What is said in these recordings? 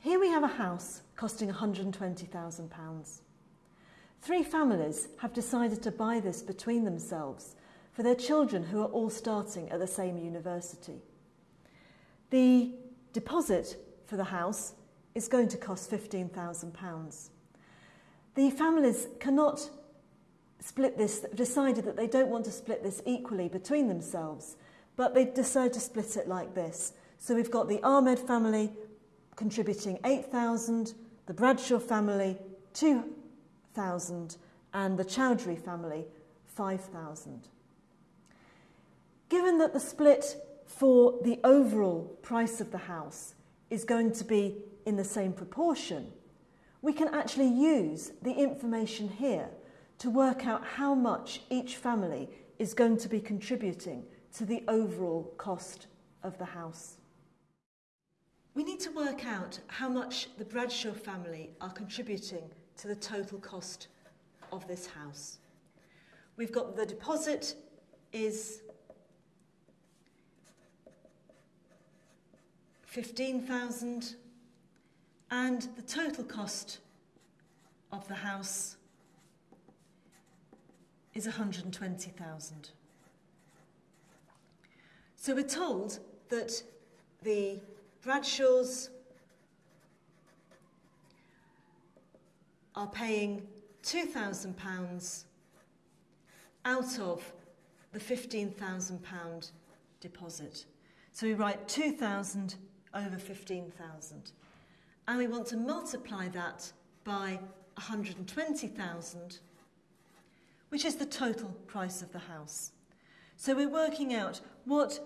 Here we have a house costing £120,000. Three families have decided to buy this between themselves for their children who are all starting at the same university. The deposit for the house is going to cost £15,000. The families cannot split this, decided that they don't want to split this equally between themselves, but they decide to split it like this. So we've got the Ahmed family contributing 8,000, the Bradshaw family 2,000, and the Chowdhury family 5,000. Given that the split for the overall price of the house is going to be in the same proportion, we can actually use the information here to work out how much each family is going to be contributing to the overall cost of the house. Work out how much the Bradshaw family are contributing to the total cost of this house. We've got the deposit is 15,000 and the total cost of the house is 120,000. So we're told that the Bradshaws are paying £2,000 out of the £15,000 deposit. So we write 2,000 over 15,000. And we want to multiply that by 120,000, which is the total price of the house. So we're working out what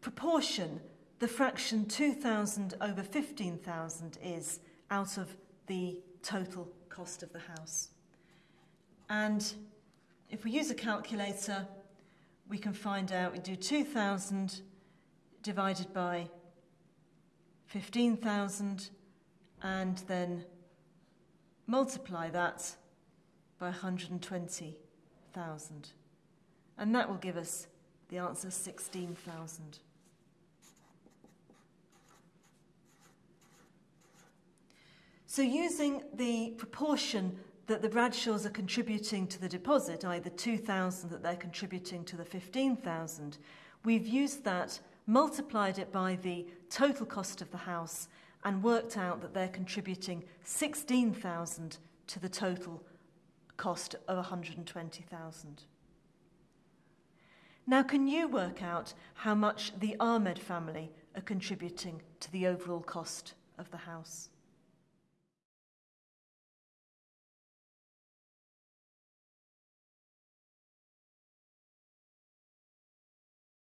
proportion the fraction 2,000 over 15,000 is out of the total cost of the house. And if we use a calculator, we can find out, we do 2,000 divided by 15,000 and then multiply that by 120,000. And that will give us the answer 16,000. So using the proportion that the Bradshaws are contributing to the deposit, i.e. the 2,000 that they're contributing to the 15,000, we've used that, multiplied it by the total cost of the house and worked out that they're contributing 16,000 to the total cost of 120,000. Now, can you work out how much the Ahmed family are contributing to the overall cost of the house?